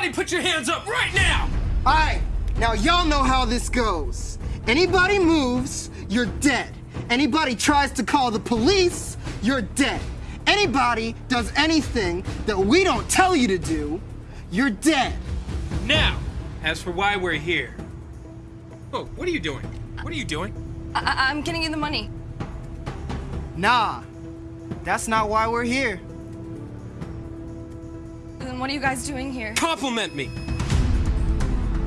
Everybody put your hands up right now! Alright, now y'all know how this goes. Anybody moves, you're dead. Anybody tries to call the police, you're dead. Anybody does anything that we don't tell you to do, you're dead. Now, as for why we're here. Oh, what are you doing? What are you doing? I- I'm getting you the money. Nah, that's not why we're here. Then what are you guys doing here? Compliment me!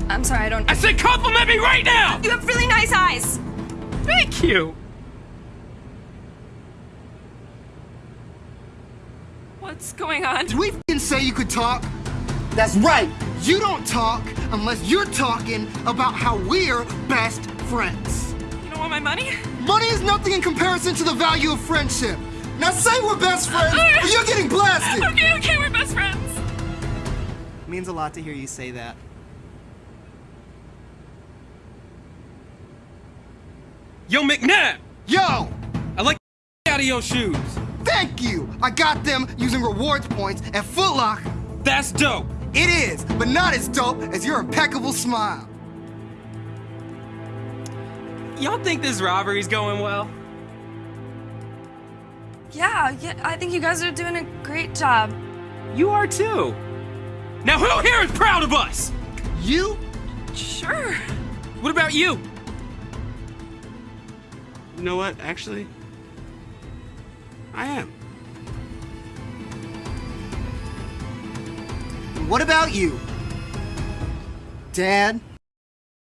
I'm sorry, I don't. I said compliment me right now! You have really nice eyes. Thank you! What's going on? Did we f***ing say you could talk? That's right. You don't talk unless you're talking about how we're best friends. You don't want my money? Money is nothing in comparison to the value of friendship. Now say we're best friends, oh, or you're getting blasted. Means a lot to hear you say that. Yo, McNabb! Yo, I like the out of your shoes. thank you. I got them using rewards points at Foot Locker. That's dope. It is, but not as dope as your impeccable smile. Y'all think this robbery's going well? Yeah, yeah, I think you guys are doing a great job. You are too. Now who here is proud of us? You? Sure. What about you? You know what? Actually, I am. What about you? Dad?